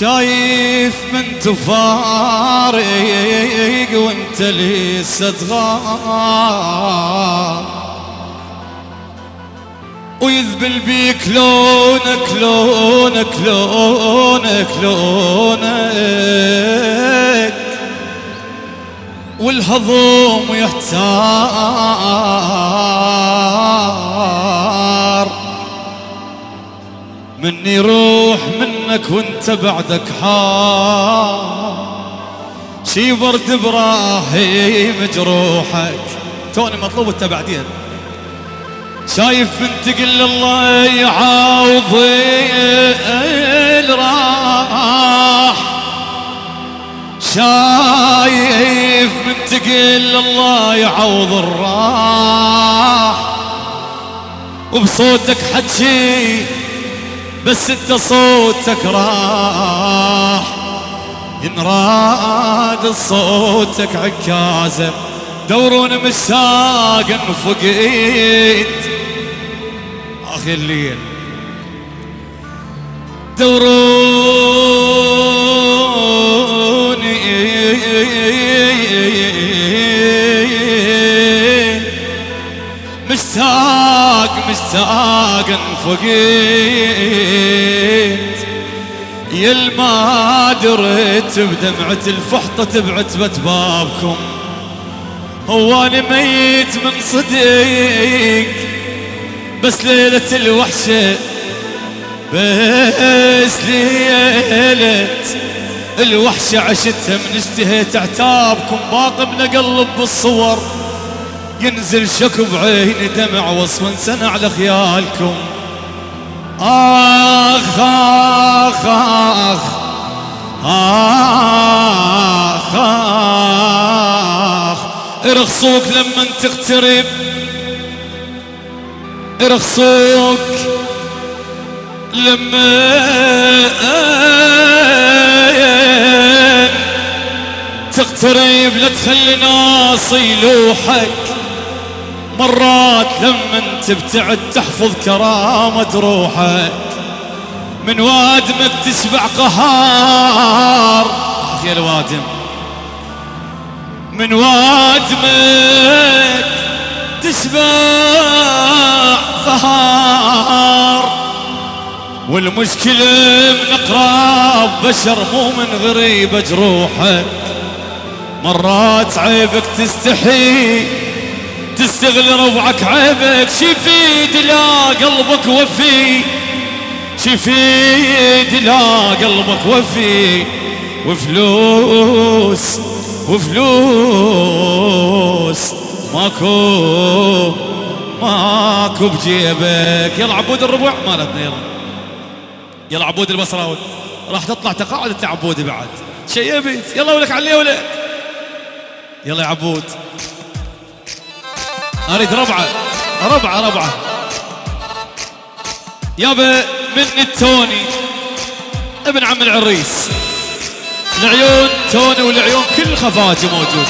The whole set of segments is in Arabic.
شايف من تفارق وانت لسه تغار ويذبل بيك لونك لونك لونك لونك. والهضوم يحتار. مني روح منك وانت بعدك حار. شي برد إبراهيم جروحك. توني مطلوب انت بعدين. شايف بنت قل الله يعوضي راح. شايف بنت قل الله يعوض الراح. وبصوتك حكي بس انت صوتك راح ينراد صوتك عكازه دورون مساق فقيت. آخي الليل دوروني مشتاق مشتاق انفقيت يل ما دريت بدمعة الفحطة بعتبة بابكم. هو أنا ميت من صديق بس ليلة الوحشة بس ليلة الوحشة عشتها من اشتهيت أعتابكم. باقي من قلب بالصور. ينزل شك بعيني دمع وصف سنة على خيالكم. آخ آخ آخ آخ آخ. ارخصوك لما تقترب. رخصوك لما تقترب. لا تخلي ناس يلوحك مرات لما تبتعد تحفظ كرامة روحك من وادمك تسبع قهار. يا الوادم من وادمك تسبع ظهار والمشكلة من اقراب بشر مو من غريب جروحه مرات عيبك تستحي تستغل ربعك عيبك شفيد لا قلبك وفي. شفيد لا قلبك وفي. وفلوس وفلوس. ماكو ماكو بجيبك. يلا عبود الربع مالتنا يلا. يلا عبود البصراوي. راح تطلع تقاعد انت عبودي بعد. شيبت يلا ولك علي ولك. يلا يا عبود. أريد ربعة. ربعة ربعة. يابا من التوني ابن عم العريس. العيون توني والعيون كل خفاجي موجود.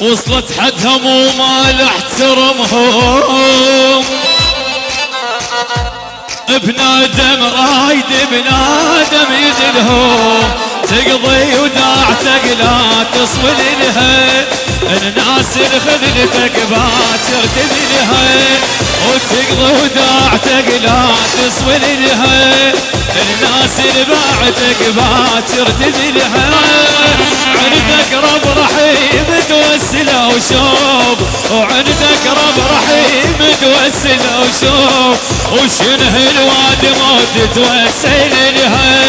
وصلت مال احترمهم بنادم رايد بنادم يدلهم. تقضي وداعتك لا لها الناس خذلتك باكر تذلها وتقضي وداعتك لا تصول لها الناس بعدك باكر تذلها عندك رب رحيم توسل وشوف وعندك رب رحيم توسل وشوف وشنه الواد موت توسل لها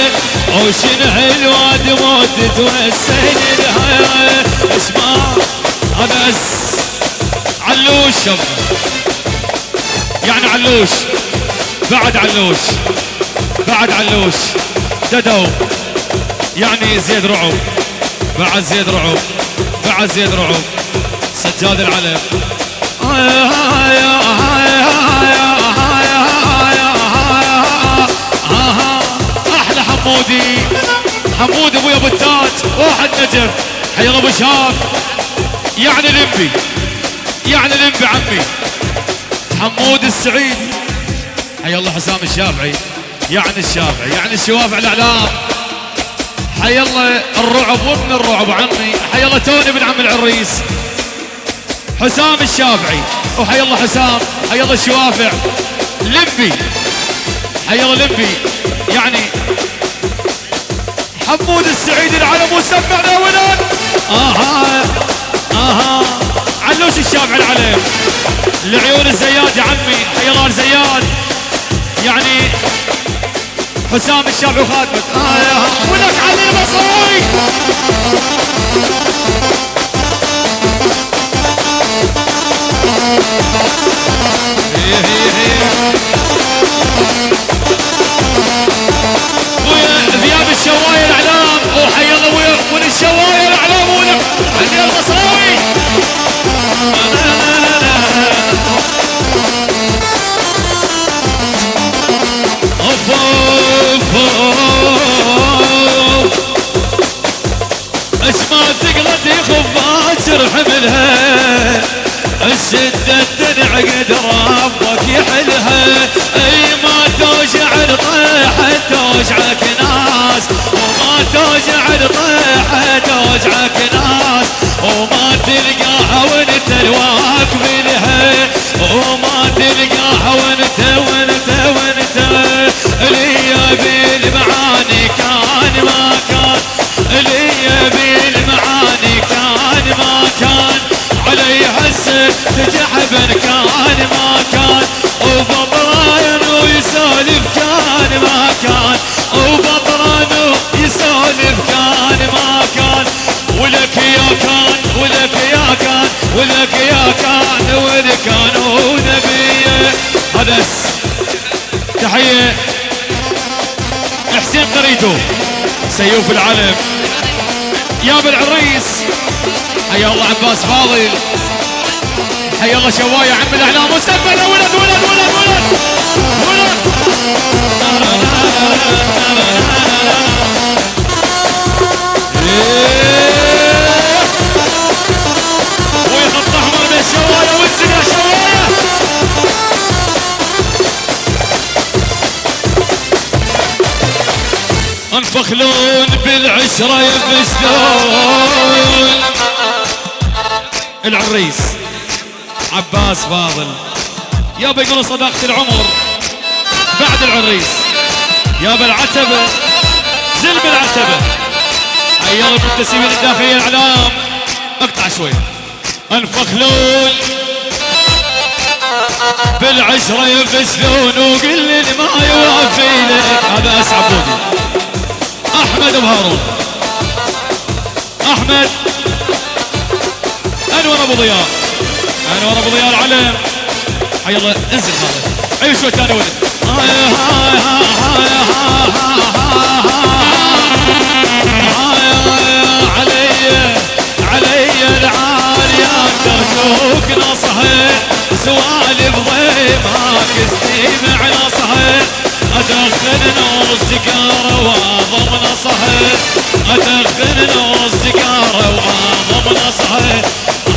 وشنه الواد موت توسل لها اسمع بس علوش يعني علوش. بعد علوش. بعد علوش. ددو. يعني زيد رعب بعد زيد رعب بعد زيد رعب سجاد العلم. أحلى حمودي. حمود ابويا ابو التاج. واحد نجف حي أبو شاف يعني لمبي يعني لمبي عمي. حمود السعيدي حي الله حسام الشافعي. يعني الشافعي يعني الشوافع الأعلام. حي الله الرعب وابن الرعب عمي. حي الله توني بن عم العريس. حسام الشافعي وحي الله حسام حي الله الشوافع لمبي حي الله لمبي يعني حمود السعيد العلم وسمعنا ولاد أها آها علوش الشافعي العلم. لعيون الزياد يا عمي حي الله الزياد يعني حسام الشافعي وخاتمك آه ولك علي البصري أي ما توجع الطيحة هذا تحية. حسين قريتو. سيوف العلم. يا بالعريس حيا الله عباس فاضل. حيا الله شوايه عم الأعلام. وسبل ولد ولد ولد ولد. ولد. انفخلون بالعشرة يفشلون العريس عباس فاضل. يابا يقولون صداقة العمر. بعد العريس. يابا العتبة. زلم العتبة. أيام المنتسبين الداخلية الإعلام. اقطع شوي. انفخلون بالعشرة يفشلون وقل لي ما يوافي لك هارون احمد انور ابو ضياء انور ابو ضياء العلم حي الله انزل هذا اي شوي ثاني ولد هاي هاي هاي هاي هاي علي علي العالية ترجوك نصحي سوالف ضيمك استمع نصحي ادخن نص سيجاره واضم نصحي ادخن نص سيجاره واضم نصحي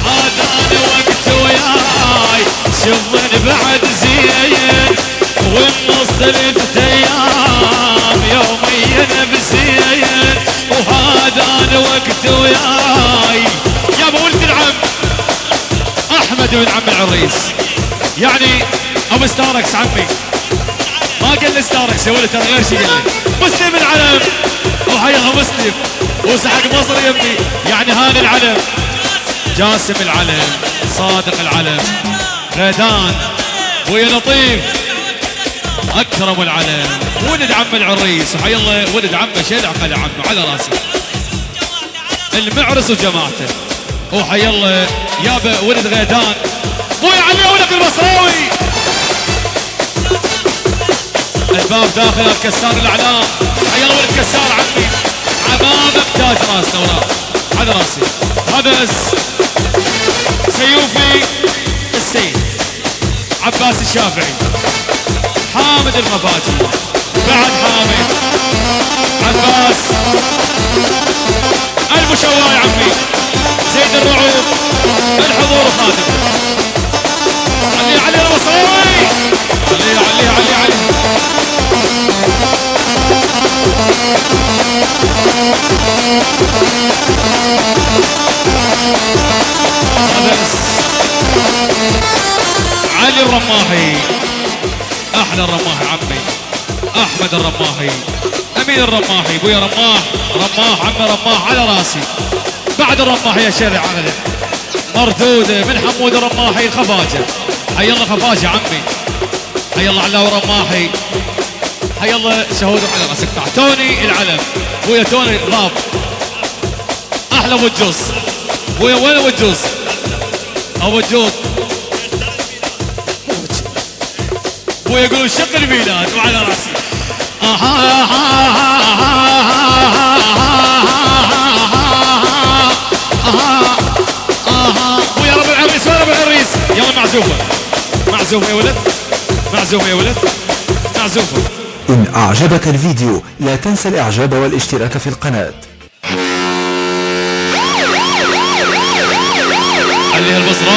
هذا أنا وقت وياي شغل بعد زين والنص ثلاث أيام يوميا بزين وهذا أنا وقت وياي. يا أبو ولد العم أحمد بن عم العريس. يعني أبو ستاركس عمي. يا ولد ترى غير شيء مسلم العلم. وحيها مسلم. وسحق مصر ابني. يعني هاني العلم. جاسم العلم. صادق العلم. غيدان ويا لطيف. أكرم العلم. ولد عم العريس. وحي الله. ولد عمه شيل عقل عمه على راسي المعرس وجماعته. وحي الله. يابا ولد غيدان أبوي علي ولد البصراوي الباب داخل الكسار الأعلام. حي الله ولد كسار عمي. عمامك تاج راسنا وراه على راسي. هذا سيوفي السيد. عباس الشافعي. حامد المفاتيح أحمد الرماحي عمي. أحمد الرماحي امين الرماحي ابويا رماح. رماح عمي رماح على راسي. بعد الرماحي يا شيخ عقله مردوده من حمود الرماحي الخفاجه حي الله خفاجة عمي. حي الله علاوي رماحي حي الله شهود على راسك. توني العلم. ابويا توني راب أحلى ابو الجوز ابويا وين أبو الجوز ابو الجوز ويقولوا شق الميلاد وعلى راسي. آها آها ويا رب العريس ويا رب العريس. يلا معزوفة معزوفة يا ولد. معزوفة يا ولد. معزوفة إن أعجبك الفيديو لا تنسى الإعجاب والاشتراك في القناة. عليها البصرة.